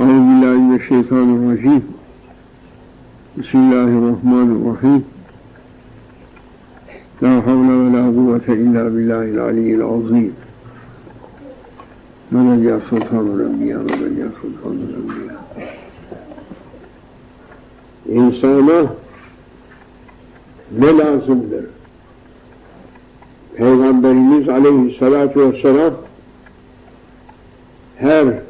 Euzubillahimineşşeytanirracim. Bismillahirrahmanirrahim. La havle ve la kuvvete illa billahil aliyyil azim. Velel ya sultanul enbiya, velel ya sultanul enbiya. İnsana ne lazımdır? Peygamberimiz aleyhissalatu vesselam her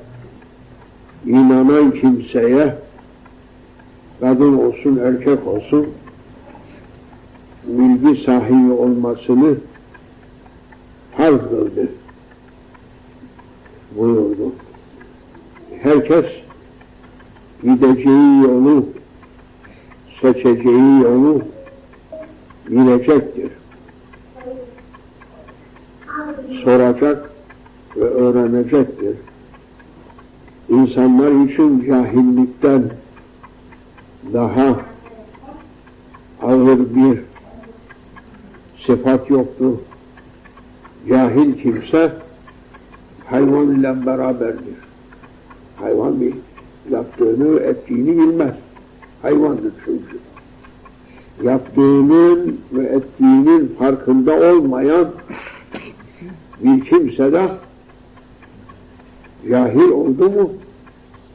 inanan kimseye kadın olsun erkek olsun bilgi sahibi olmasını farz kıldı buyurdu. Herkes gideceği yolu seçeceği yolu bilecektir. Soracak ve öğrenecektir. İnsanlar için cahillikten daha ağır bir sıfat yoktur. Cahil kimse hayvan ile beraberdir. Hayvan bir yaptığını, ettiğini bilmez. Hayvandır çünkü. Yaptığının ve ettiğinin farkında olmayan bir kimse de cahil oldu mu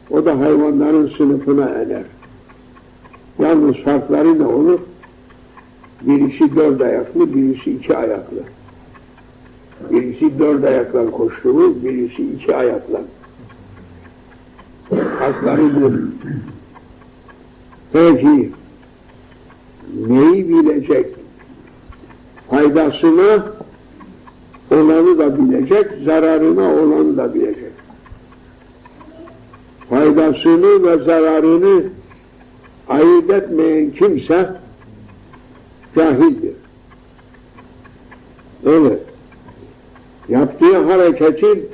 o da hayvanların sınıfına ener. Yalnız farkları ne olur? Birisi dört ayaklı, birisi iki ayaklı. Birisi dört ayakla koştuğu, birisi iki ayakla. Farkları bu. Peki, neyi bilecek? Faydasına olanı da bilecek, zararına olanı da bilecek. Faydasını ve zararını ayırt etmeyen kimse cahildir. Evet. Yaptığı hareketin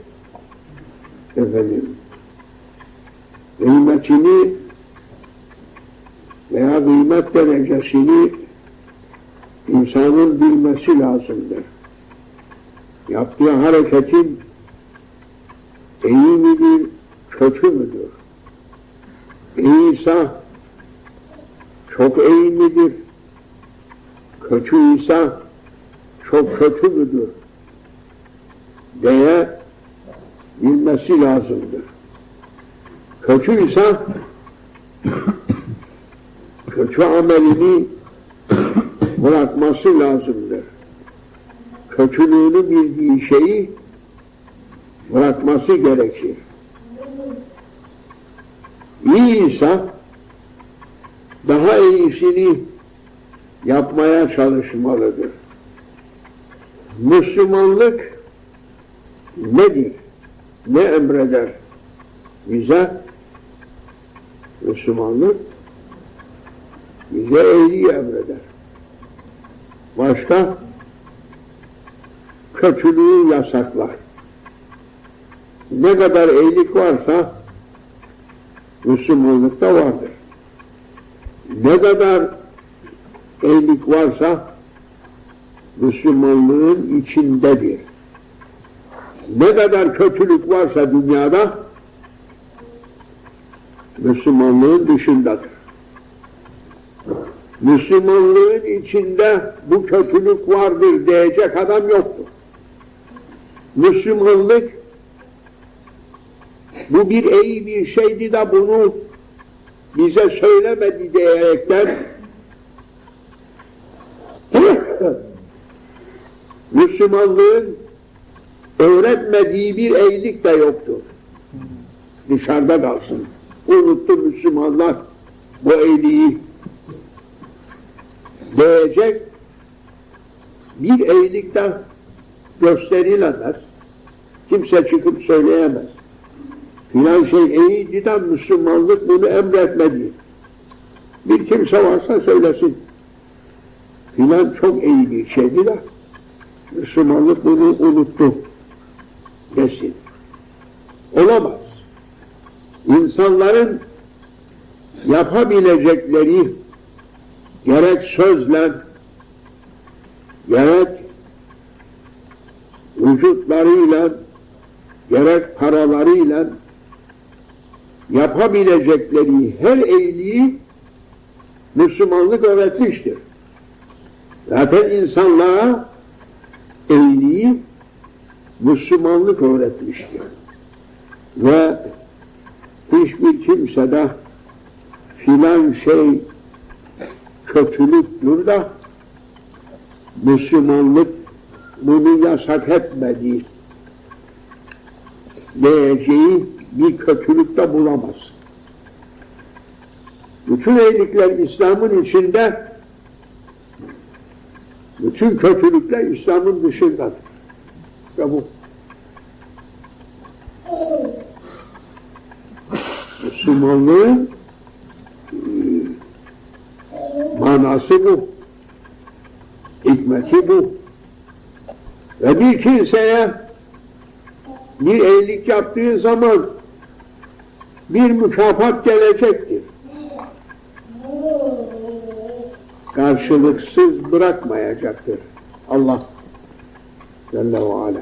efendim kıymetini veya kıymet derecesini insanın bilmesi lazımdır. Yaptığı hareketin iyi midir, kötü müdür? İyiyse çok iyi midir? Kötü ise çok kötü müdür? diye bilmesi lazımdır. Kötü ise kötü amelini bırakması lazımdır. Kötülüğünü bildiği şeyi bırakması gerekir. İyi ise daha iyisini yapmaya çalışmalıdır. Müslümanlık nedir? Ne emreder bize? Müslümanlık bize iyiliği emreder. Başka? Kötülüğü yasaklar. Ne kadar iyilik varsa Müslümanlıkta vardır. Ne kadar iyilik varsa Müslümanlığın içindedir. Ne kadar kötülük varsa dünyada Müslümanlığın dışındadır. Müslümanlığın içinde bu kötülük vardır diyecek adam yoktur. Müslümanlık bu bir iyi bir şeydi de bunu bize söylemedi diyerekten Müslümanlığın öğretmediği bir iyilik de yoktur. Dışarıda kalsın. Unuttu Müslümanlar bu iyiliği diyecek bir iyilik de gösterilemez. Kimse çıkıp söyleyemez. Filan şey iyiydi de Müslümanlık bunu emretmedi. Bir kimse varsa söylesin. Filan çok iyi bir şeydi de Müslümanlık bunu unuttu desin. Olamaz. İnsanların yapabilecekleri gerek sözle gerek vücutlarıyla gerek paralarıyla yapabilecekleri her iyiliği Müslümanlık öğretmiştir. Zaten insanlığa iyiliği Müslümanlık öğretmiştir. Ve hiçbir kimse de filan şey kötülüktür da Müslümanlık bunu yasak etmedi diyeceği bir kötülük de bulamaz. Bütün iyilikler İslam'ın içinde, bütün kötülükler İslam'ın dışındadır. Ve bu Müslümanlığın e, manası bu. Hikmeti bu. Ve bir kimseye bir iyilik yaptığı zaman bir mükafat gelecektir. Karşılıksız bırakmayacaktır. Allah Celle ve Ala.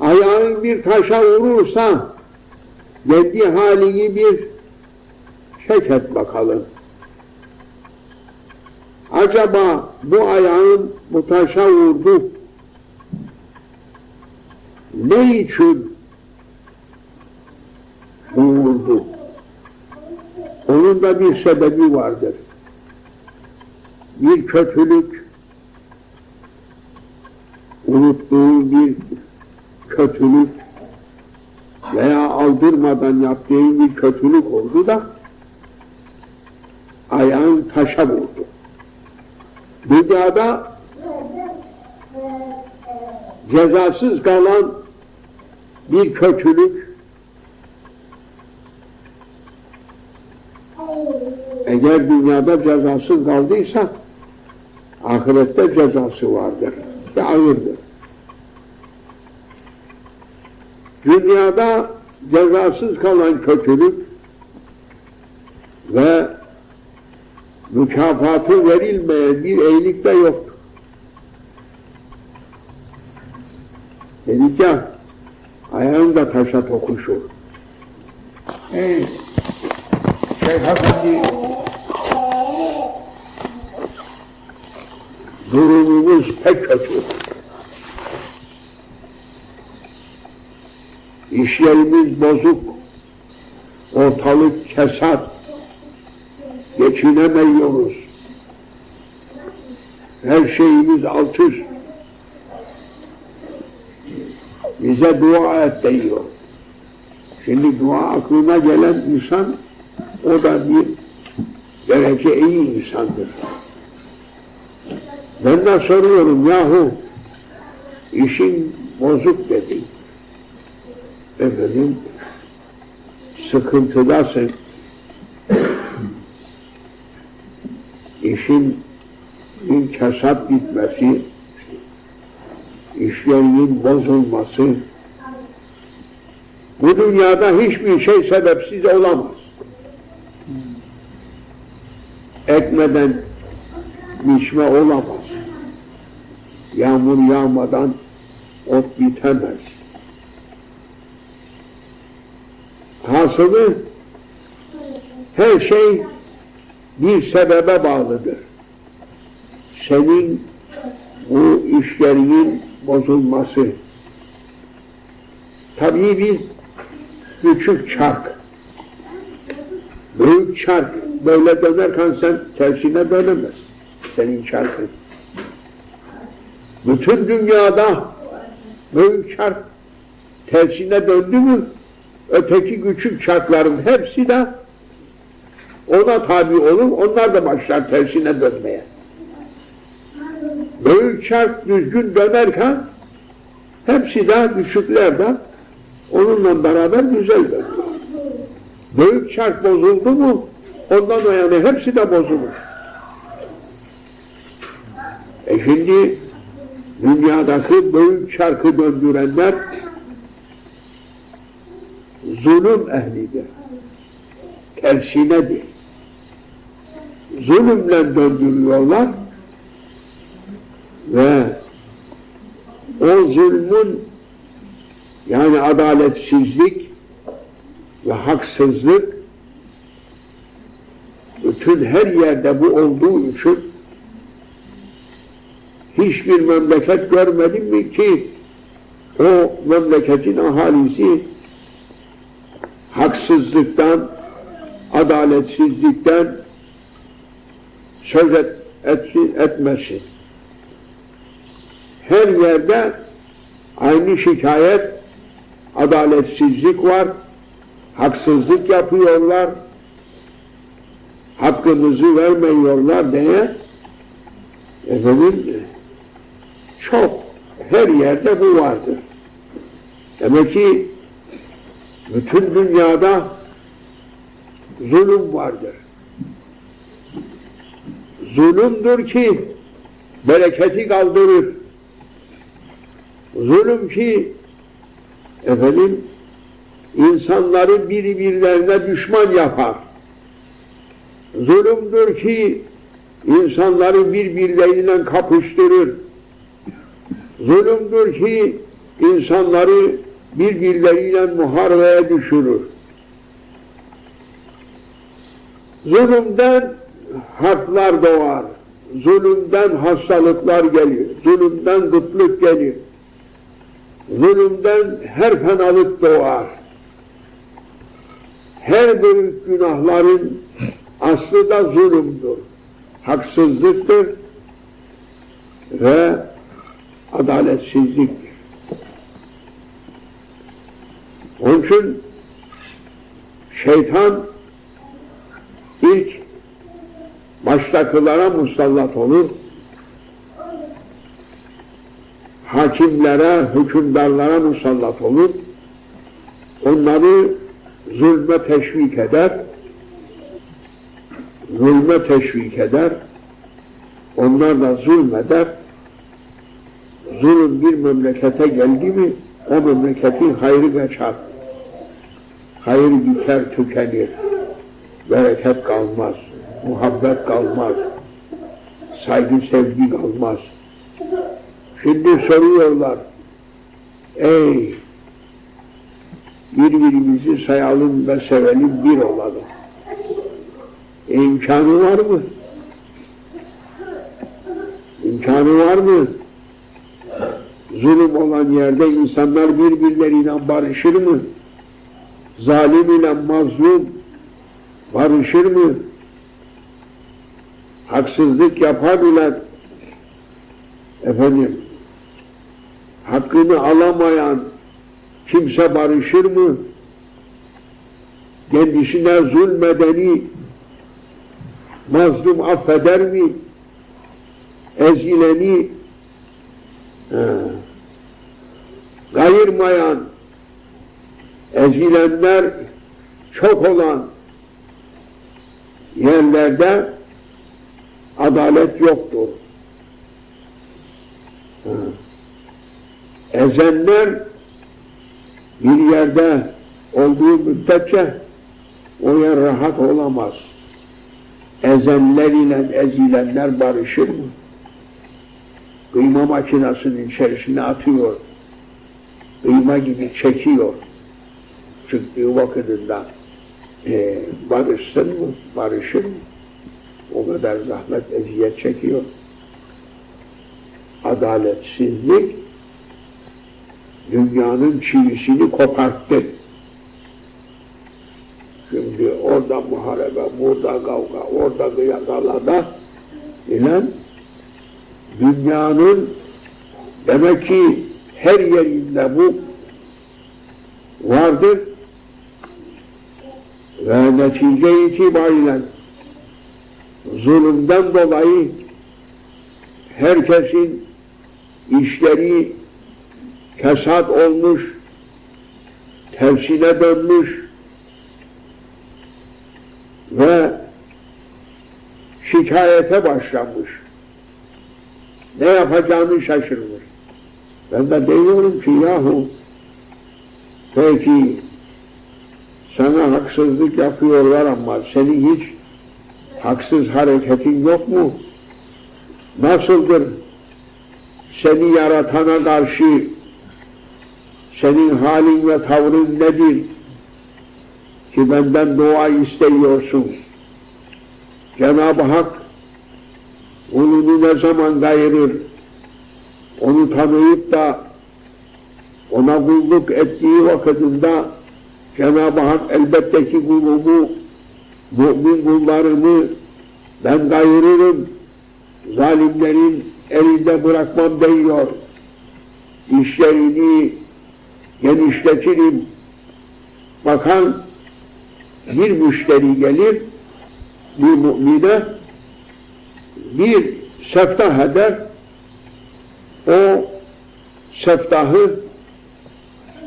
Ayağın bir taşa vurursa kendi halini bir çek et bakalım. Acaba bu ayağın bu taşa vurdu. Ne için vurdu? Onun da bir sebebi vardır. Bir kötülük, unuttuğu bir kötülük veya aldırmadan yaptığı bir kötülük oldu da ayağın taşa vurdu. Dünyada cezasız kalan bir kötülük eğer dünyada cezasız kaldıysa ahirette cezası vardır ve ağırdır. Dünyada cezasız kalan kötülük ve mükafatı verilmeyen bir iyilik de yoktur. Dedik ya, ayağın da taşa tokuşur. Ey Şeyh Efendi, durumumuz pek kötü. İşlerimiz bozuk, ortalık kesat, geçinemiyoruz. Her şeyimiz alt üst. Bize dua et diyor. Şimdi dua aklına gelen insan, o da bir derece iyi insandır. Ben de soruyorum yahu, işin bozuk dedi. Efendim, sıkıntıdasın. işin bir kasap gitmesi, işlerinin bozulması, bu dünyada hiçbir şey sebepsiz olamaz. Ekmeden biçme olamaz. Yağmur yağmadan ot bitemez. Hasılı her şey bir sebebe bağlıdır. Senin bu işlerinin bozulması. Tabii biz küçük çark, büyük çark böyle dönerken sen tersine dönemez. Senin çarkın. Bütün dünyada büyük çark tersine döndü mü öteki küçük çarkların hepsi de ona tabi olur, onlar da başlar tersine dönmeye. Büyük çark düzgün dönerken hepsi de küçükler de onunla beraber güzel dönüyor. Büyük çark bozuldu mu ondan o yani hepsi de bozulur. E şimdi dünyadaki büyük çarkı döndürenler zulüm ehlidir. Tersinedir zulümle döndürüyorlar ve o zulmün yani adaletsizlik ve haksızlık bütün her yerde bu olduğu için hiçbir memleket görmedim mi ki o memleketin ahalisi haksızlıktan, adaletsizlikten söz et, etsin, etmesin. Her yerde aynı şikayet, adaletsizlik var, haksızlık yapıyorlar, hakkımızı vermiyorlar diye efendim çok her yerde bu vardır. Demek ki bütün dünyada zulüm vardır. Zulümdür ki bereketi kaldırır. Zulüm ki efendim insanları birbirlerine düşman yapar. Zulümdür ki insanları birbirleriyle kapıştırır. Zulümdür ki insanları birbirleriyle muharebeye düşürür. Zulümden harplar doğar. Zulümden hastalıklar gelir. Zulümden kıtlık gelir. Zulümden her fenalık doğar. Her büyük günahların aslı da zulümdür. Haksızlıktır ve adaletsizliktir. Onun için şeytan ilk baştakılara musallat olur, hakimlere, hükümdarlara musallat olur, onları zulme teşvik eder, zulme teşvik eder, onlar da zulmeder, zulüm bir memlekete geldi mi, o memleketin hayrı kaçar. Hayır biter, tükenir. Bereket kalmaz, muhabbet kalmaz, saygı sevgi kalmaz. Şimdi soruyorlar, ey birbirimizi sayalım ve sevelim bir olalım. E, imkanı var mı? İmkanı var mı? Zulüm olan yerde insanlar birbirleriyle barışır mı? Zalim ile mazlum barışır mı? Haksızlık yapabilen efendim hakkını alamayan kimse barışır mı? Kendisine zulmedeni mazlum affeder mi? Ezileni he, kayırmayan ezilenler çok olan yerlerde adalet yoktur. Ezenler bir yerde olduğu müddetçe o yer rahat olamaz. Ezenler ile ezilenler barışır mı? Kıyma makinesinin içerisine atıyor. Kıyma gibi çekiyor. Çıktığı vakitinde e, barışsın mı? Barışır mı? O kadar zahmet eziyet çekiyor. Adaletsizlik dünyanın çivisini koparttı. Şimdi orada muharebe, burada kavga, orada kıyakalada ilen dünyanın demek ki her yerinde bu vardır ve netice itibariyle zulümden dolayı herkesin işleri kesat olmuş, tersine dönmüş ve şikayete başlamış. Ne yapacağını şaşırmış. Ben de diyorum ki yahu peki sana haksızlık yapıyorlar ama senin hiç haksız hareketin yok mu? Nasıldır? Seni yaratana karşı senin halin ve tavrın nedir? ki benden dua isteyiyorsun. Cenab-ı Hak kulunu ne zaman gayırır, onu tanıyıp da ona kulluk ettiği vakitinde Cenab-ı Hak elbette ki kulumu, mümin kullarımı ben gayırırım, zalimlerin elinde bırakmam diyor. İşlerini genişletirim. Bakan bir müşteri gelir, bir mümine bir seftah eder, o seftahı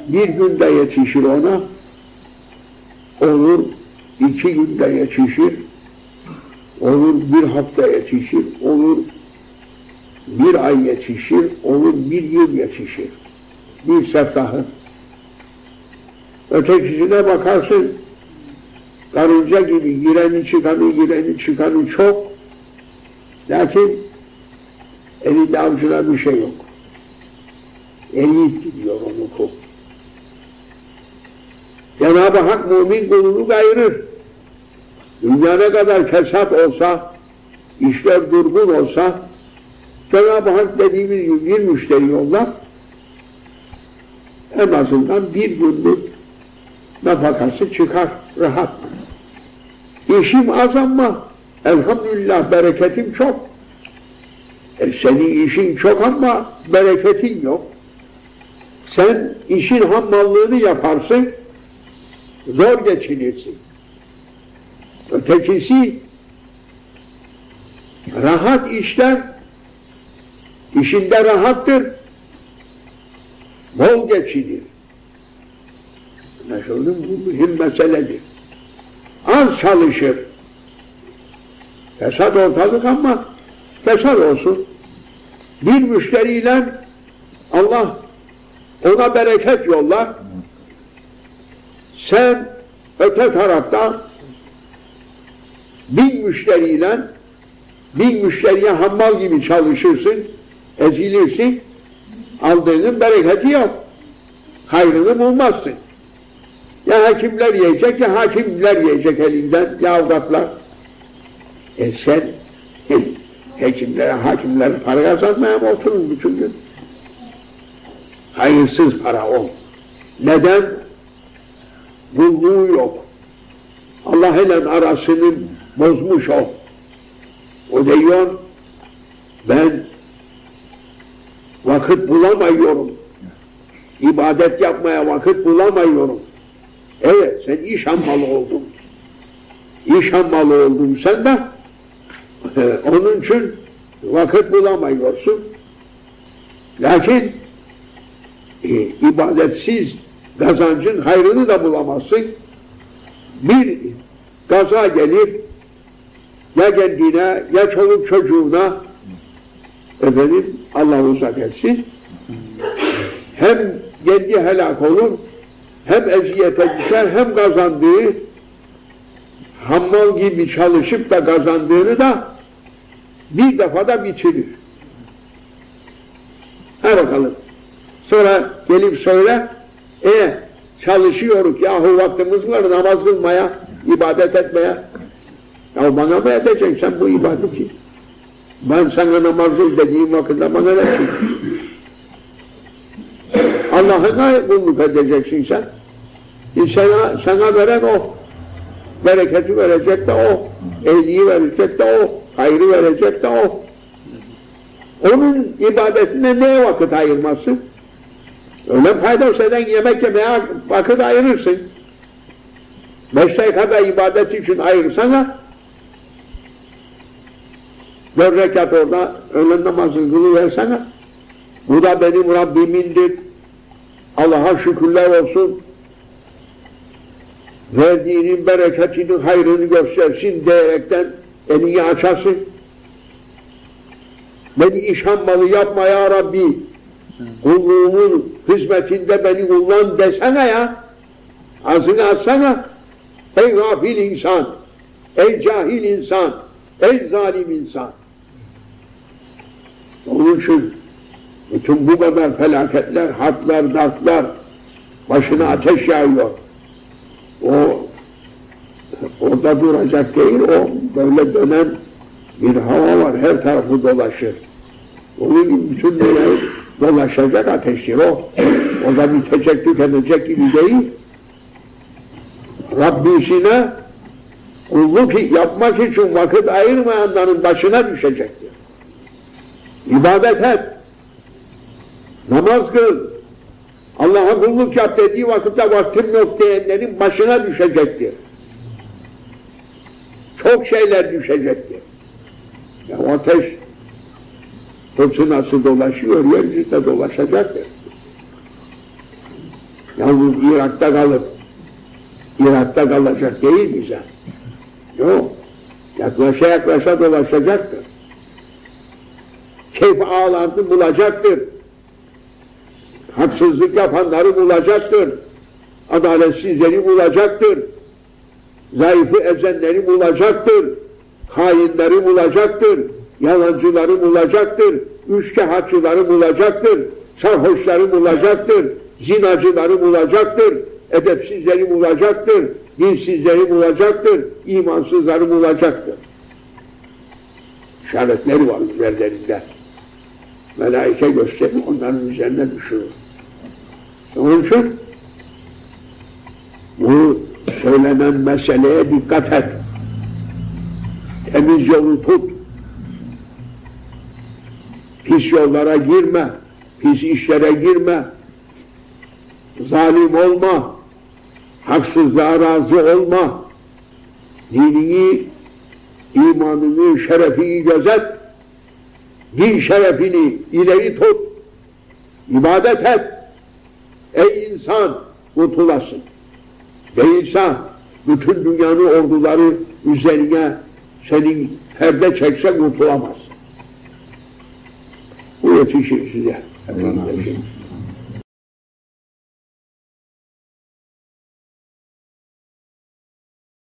bir günde yetişir ona, olur iki günde yetişir, olur bir hafta yetişir, olur bir ay yetişir, olur bir yıl yetişir. Bir seftahı. Ötekisine bakarsın, karınca gibi gireni çıkanı, gireni çıkanı çok, lakin elinde avucuna bir şey yok. Eriyip gidiyor onu kul. Cenab-ı Hak mümin kulunu gayırır. Dünya ne kadar fesat olsa, işler durgun olsa, Cenab-ı Hak dediğimiz gibi bir müşteri yollar, en azından bir günlük nafakası çıkar, rahat. İşim az ama elhamdülillah bereketim çok. E senin işin çok ama bereketin yok. Sen işin hammallığını yaparsın, zor geçinirsin. Ötekisi rahat işler, işinde rahattır, bol geçinir. Anlaşıldı Bu mühim meseledir. Az çalışır. Fesat ortalık ama fesat olsun. Bir müşteriyle Allah ona bereket yollar. Sen öte tarafta bin müşteriyle bin müşteriye hammal gibi çalışırsın, ezilirsin, aldığının bereketi yok. Hayrını bulmazsın. Ya hakimler yiyecek ya hakimler yiyecek elinden ya avratlar. E sen hekimlere, hakimlere para kazanmaya mı oturun bütün gün? Hayırsız para o. Neden? Kulluğu yok. Allah ile arasını bozmuş o. O diyor, ben vakit bulamıyorum. İbadet yapmaya vakit bulamıyorum. Evet, sen iş hammalı oldun. İş hammalı oldun sen de. E, onun için vakit bulamıyorsun. Lakin e, ibadetsiz kazancın hayrını da bulamazsın. Bir gaza gelir, ya kendine, ya çoluk çocuğuna, efendim Allah uzak etsin, hem kendi helak olur, hem eziyete düşer, hem kazandığı, hammal gibi çalışıp da kazandığını da bir defada bitirir. Ha bakalım. Sonra gelip söyle, e çalışıyoruz yahu vaktimiz var namaz kılmaya, ibadet etmeye. Ya bana mı edeceksin sen bu ibadeti? Ben sana namaz kıl dediğim vakitte bana ne Allah'ına kulluk edeceksin sen. E sana, sana veren o. Bereketi verecek de o. Ehliyi verecek de o. Hayrı verecek de o. Onun ibadetine neye vakit ayırmasın? Öyle fayda eden yemek yemeye vakit ayırırsın. Beş dakikada ibadet için ayırsana, dört rekat orada öğlen namazını kılıversene. Bu da benim Rabbimindir. Allah'a şükürler olsun. Verdiğinin bereketini, hayrını göstersin diyerekten elini açarsın. Beni iş yapma ya Rabbi. Kulluğumun hizmetinde beni kullan desene ya. Ağzını açsana. Ey gafil insan, ey cahil insan, ey zalim insan. Onun için bütün bu kadar felaketler, harpler, dartlar başına ateş yağıyor. O Orada duracak değil, o böyle dönen bir hava var, her tarafı dolaşır. Onun gibi bütün dünyayı dolaşacak ateştir o. O da bitecek, tükenecek gibi değil. Rabbisine kulluk yapmak için vakit ayırmayanların başına düşecektir. İbadet et. Namaz kıl. Allah'a kulluk yap dediği vakitte vaktim yok diyenlerin başına düşecektir. Çok şeyler düşecektir. Ya ateş fırtınası dolaşıyor, yeryüzünde dolaşacaktır. Yalnız Irak'ta kalıp Irak'ta kalacak değil bize. Yok. Yaklaşa yaklaşa dolaşacaktır. Keyif ağlarını bulacaktır. Haksızlık yapanları bulacaktır. Adaletsizleri bulacaktır. Zayıfı ezenleri bulacaktır. Hainleri bulacaktır. Yalancıları bulacaktır. Üçkağıtçıları bulacaktır. Sarhoşları bulacaktır. Zinacıları bulacaktır. Edepsizleri bulacaktır. Dinsizleri bulacaktır. imansızları bulacaktır. İşaretleri var üzerlerinde. Melaike gösterir, onların üzerine düşürür. Onun için bu söylenen meseleye dikkat et. Temiz yolu tut. Pis yollara girme. Pis işlere girme. Zalim olma. Haksızlığa razı olma. Dinini, imanını, şerefini gözet. Din şerefini ileri tut. İbadet et. Ey insan kurtulasın. Değilse bütün dünyanın orduları üzerine senin perde çekse kurtulamaz. Bu yetişir size. Efendim.